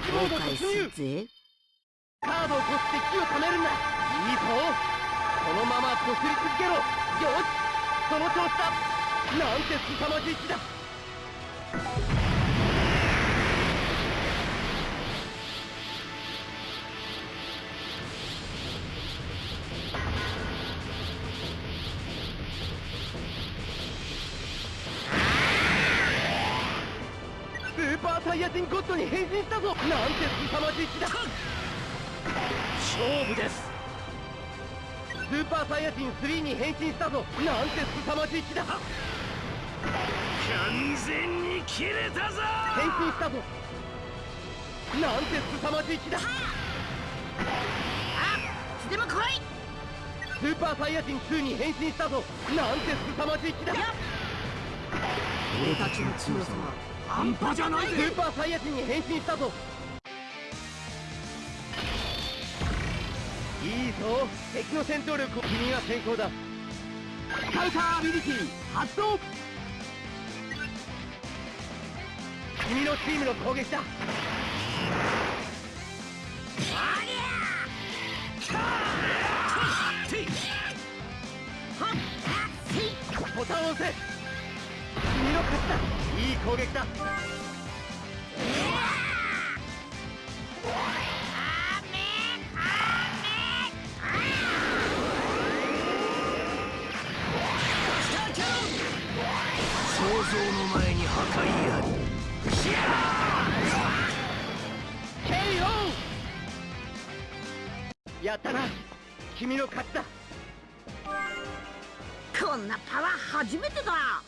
ンチモード突入カードをこすって木を貯めるんだ。いいぞ。このままこすり続けろ。よし。その調子だ。なんて凄まじい気だ。サイヤ人ゴッドに変身したぞ。なんて凄まじい気だ。勝負です。スーパーサイヤ人3に変身したぞ。なんて凄まじい気だ。完全に切れたぞ。変身したぞ。なんて凄まじい気だ。あいつでも来い。スーパーサイヤ人2に変身したぞ。なんて凄まじい気だ。俺たちの強さは半端じゃないスーパーサイヤ人に変身したぞ。いいぞ。敵の戦闘力を。君が先行だ。カウンターアビリティ発動。君のチームの攻撃だ。ボタンを押せ君の勝ちだ。いい攻撃だ。想像の前に破壊あり。KO やったな。君の勝ちだこんなパワー初めてだ